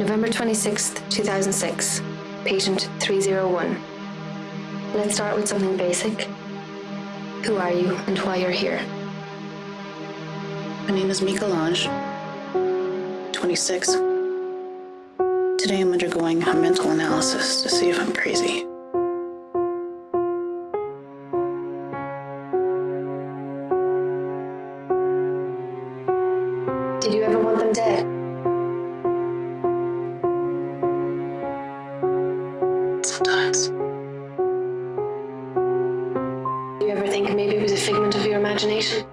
November 26th, 2006. Patient 301. Let's start with something basic. Who are you and why you're here? My name is Mika Lange, 26. Today I'm undergoing a mental analysis to see if I'm crazy. Did you ever want them dead? Sometimes. Do you ever think maybe it was a figment of your imagination?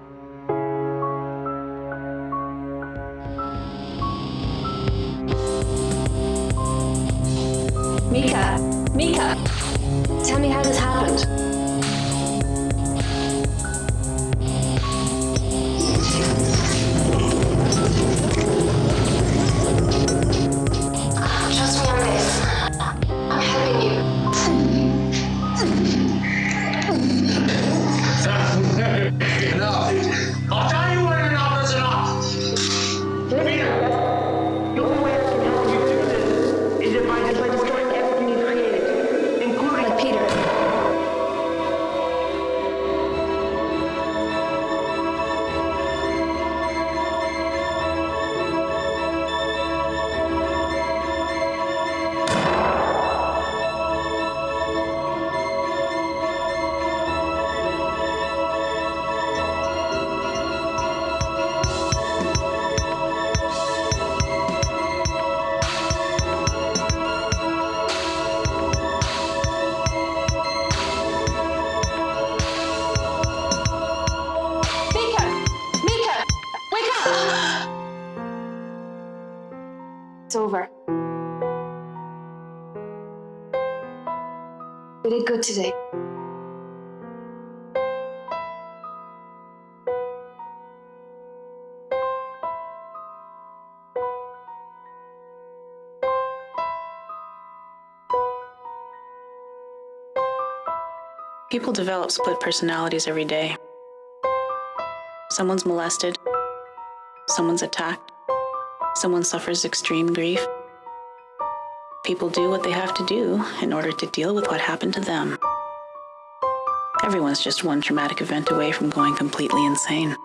Mika! Mika! Tell me how It's over. We did good today. People develop split personalities every day. Someone's molested, someone's attacked, someone suffers extreme grief. People do what they have to do in order to deal with what happened to them. Everyone's just one traumatic event away from going completely insane.